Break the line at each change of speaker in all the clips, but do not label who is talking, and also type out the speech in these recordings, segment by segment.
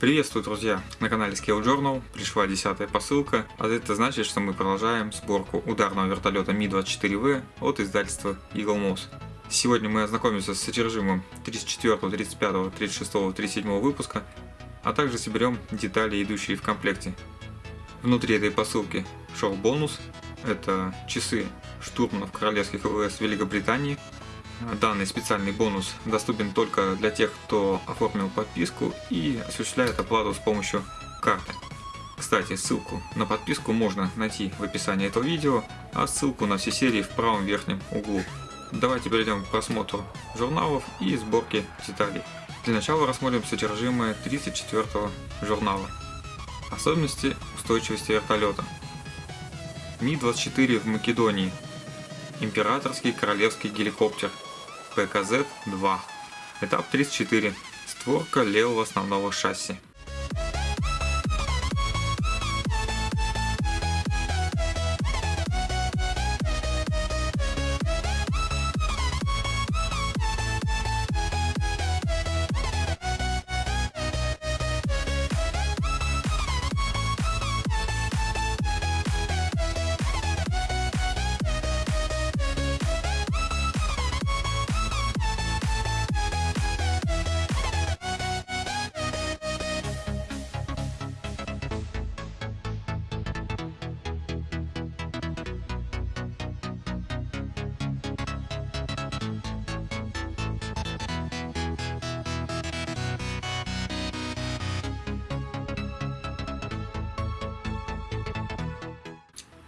Приветствую, друзья! На канале Scale Journal пришла десятая посылка, а это значит, что мы продолжаем сборку ударного вертолета Ми-24В от издательства Eagle Moss. Сегодня мы ознакомимся с содержимым 34, 35, 36, 37 выпуска, а также соберем детали, идущие в комплекте. Внутри этой посылки шел бонус, это часы штурманов королевских ВВС Великобритании, Данный специальный бонус доступен только для тех, кто оформил подписку и осуществляет оплату с помощью карты. Кстати, ссылку на подписку можно найти в описании этого видео, а ссылку на все серии в правом верхнем углу. Давайте перейдем к просмотру журналов и сборке деталей. Для начала рассмотрим содержимое 34 журнала. Особенности устойчивости вертолета. Ми-24 в Македонии. Императорский королевский геликоптер ПКЗ-2. Этап 34. Створка левого основного шасси.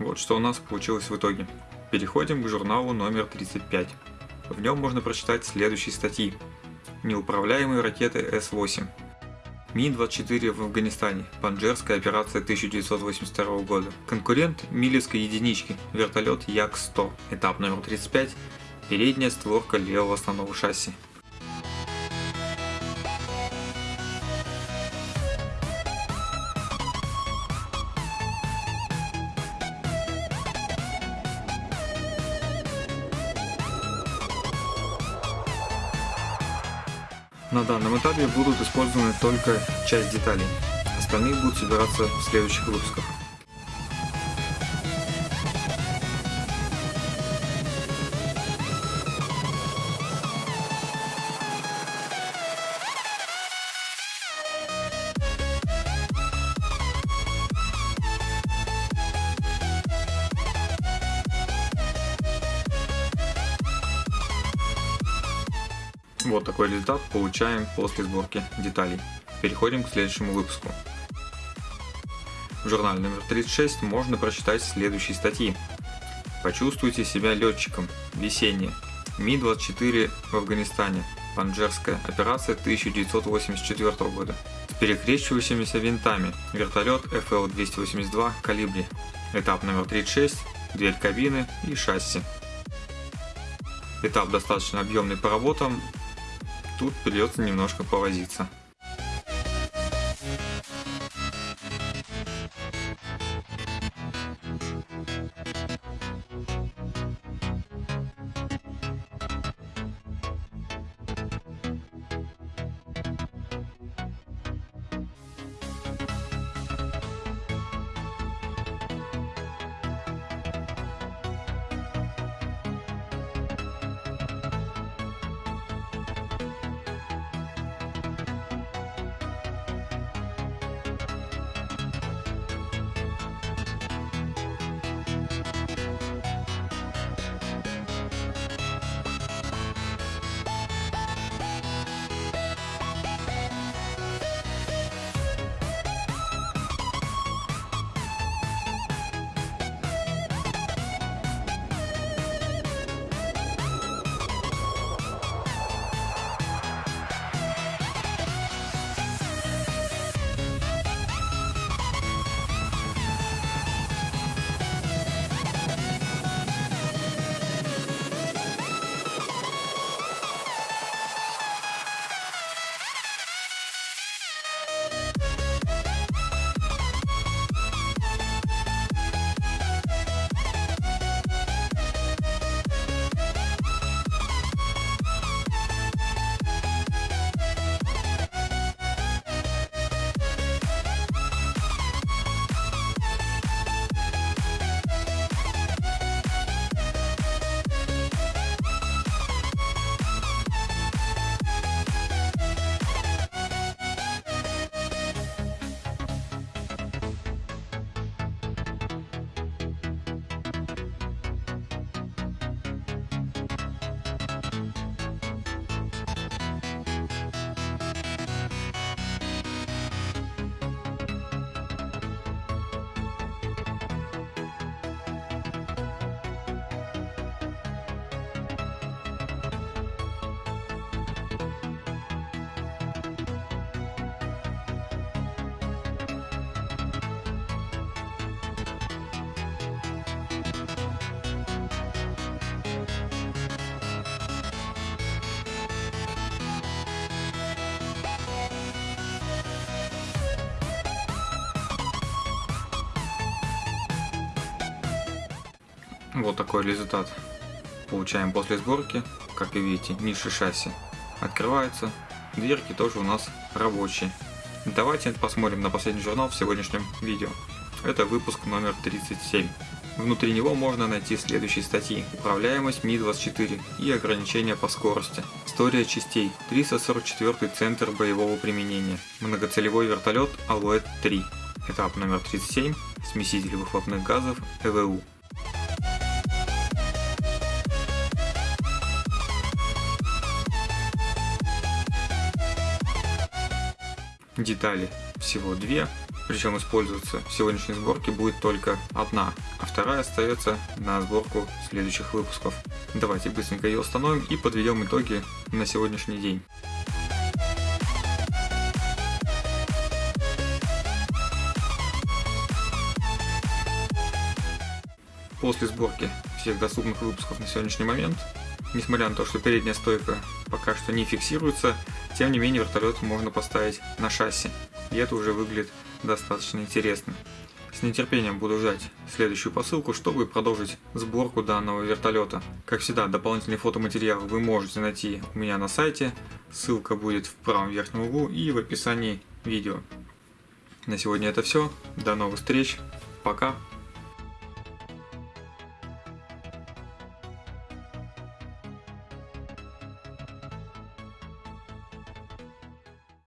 Вот что у нас получилось в итоге. Переходим к журналу номер 35. В нем можно прочитать следующие статьи. Неуправляемые ракеты С-8. Ми-24 в Афганистане. Панджерская операция 1982 года. Конкурент Милевской единички. Вертолет Як-100. Этап номер 35. Передняя створка левого основного шасси. На данном этапе будут использованы только часть деталей, остальные будут собираться в следующих выпусках. Вот такой результат получаем после сборки деталей. Переходим к следующему выпуску. В журнале номер 36 можно прочитать следующие статьи. Почувствуйте себя летчиком. Весеннее. Ми-24 в Афганистане. Панджерская операция 1984 года. С перекрещивающимися винтами. Вертолет FL-282 Калибри. Этап номер 36. Дверь кабины и шасси. Этап достаточно объемный по работам, тут придется немножко повозиться. Вот такой результат получаем после сборки. Как вы видите, ниши шасси открываются, дверки тоже у нас рабочие. Давайте посмотрим на последний журнал в сегодняшнем видео. Это выпуск номер 37. Внутри него можно найти следующие статьи. Управляемость Ми-24 и ограничения по скорости. История частей. 344 центр боевого применения. Многоцелевой вертолет Алуэт-3. Этап номер 37. Смеситель выхлопных газов ЭВУ. Детали всего две, причем использоваться в сегодняшней сборке будет только одна, а вторая остается на сборку следующих выпусков. Давайте быстренько ее установим и подведем итоги на сегодняшний день. После сборки всех доступных выпусков на сегодняшний момент, несмотря на то, что передняя стойка пока что не фиксируется, тем не менее вертолет можно поставить на шасси, и это уже выглядит достаточно интересно. С нетерпением буду ждать следующую посылку, чтобы продолжить сборку данного вертолета. Как всегда, дополнительный фотоматериал вы можете найти у меня на сайте, ссылка будет в правом верхнем углу и в описании видео. На сегодня это все, до новых встреч, пока!